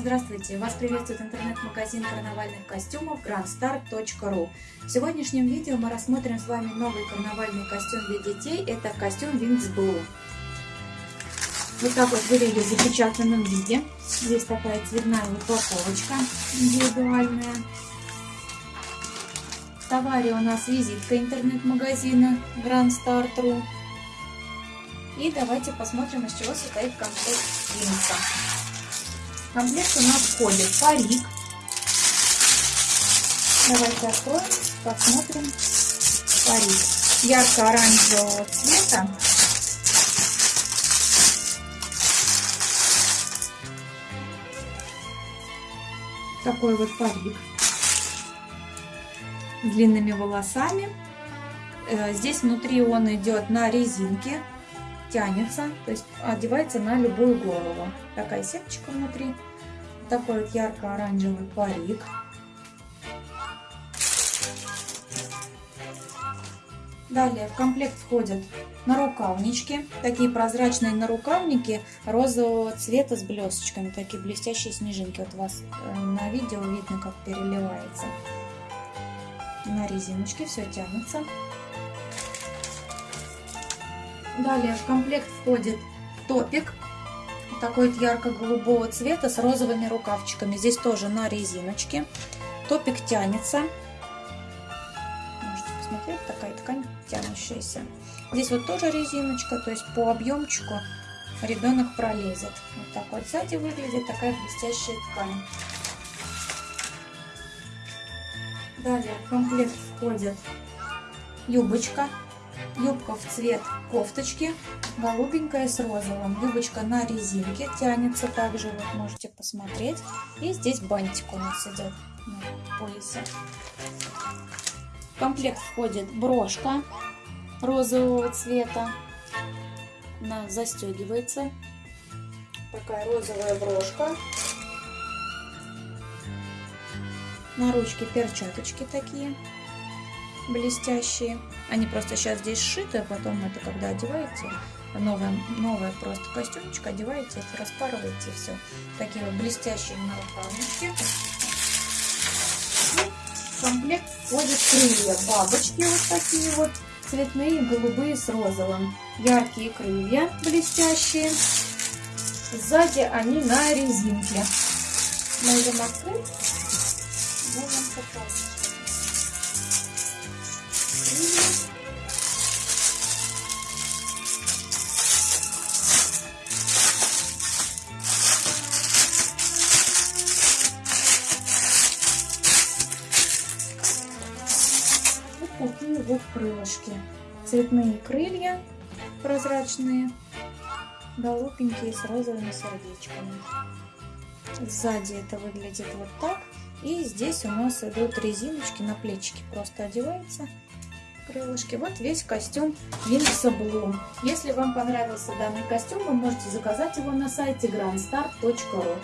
Здравствуйте! Вас приветствует интернет-магазин карнавальных костюмов grandstar.ru В сегодняшнем видео мы рассмотрим с вами новый карнавальный костюм для детей. Это костюм Wings Blue. Вот так вот выглядит в запечатанном виде. Здесь такая цветная упаковочка индивидуальная. В товаре у нас визитка интернет-магазина grandstar.ru И давайте посмотрим, из чего состоит комплект Винса. Комплект у нас входит парик. Давайте откроем, посмотрим парик. Ярко-оранжевого цвета. Такой вот парик длинными волосами. Э, здесь внутри он идет на резинке тянется, то есть одевается на любую голову. Такая сеточка внутри, такой вот ярко-оранжевый парик. Далее в комплект входят нарукавнички, такие прозрачные нарукавники розового цвета с блесточками, такие блестящие снежинки. Вот у вас э, на видео видно, как переливается. На резиночке все тянется. Далее в комплект входит топик. Такой ярко-голубого цвета с розовыми рукавчиками. Здесь тоже на резиночке. Топик тянется. Можете посмотреть, такая ткань тянущаяся. Здесь вот тоже резиночка, то есть по объемчику ребенок пролезет. Вот так вот сзади выглядит такая блестящая ткань. Далее в комплект входит юбочка Юбка в цвет кофточки, голубенькая с розовым. Юбочка на резинке тянется также, вот можете посмотреть. И здесь бантик у нас идет на поясе. В комплект входит брошка розового цвета. Она застегивается. Такая розовая брошка. На ручке перчаточки такие блестящие. Они просто сейчас здесь сшиты, а потом это когда одеваете, новое, новое просто костюмчик одеваете, распарываете, все. Такие вот блестящие нарукавнички. В комплект входят крылья, бабочки вот такие вот, цветные, голубые с розовым. Яркие крылья блестящие. Сзади они на резинке. Можем открыть. Можем показать. Такие вот крылышки. Цветные крылья прозрачные, голубенькие с розовыми сердечками. Сзади это выглядит вот так. И здесь у нас идут резиночки на плечики. Просто одевается крылышки. Вот весь костюм Винкса Блум. Если вам понравился данный костюм, вы можете заказать его на сайте grandstar.ru.